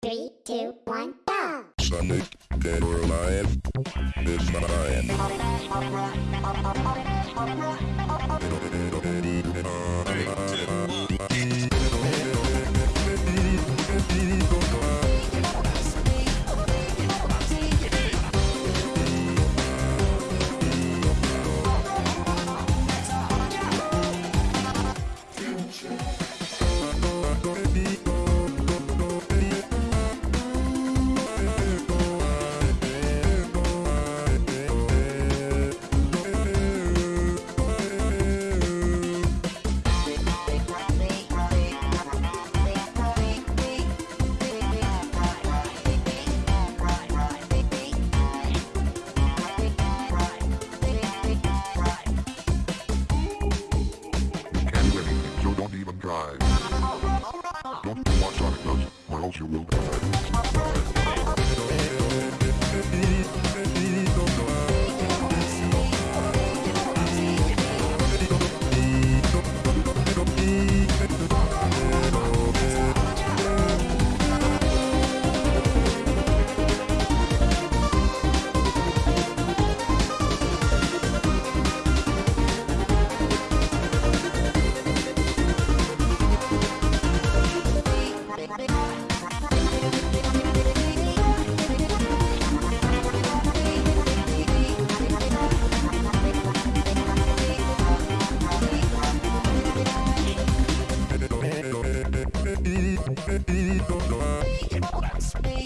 Three, two, one, go! Sonic, dead or alive, is mine. So don't what Sonic does, or else you will die. Thank you.